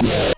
Yeah.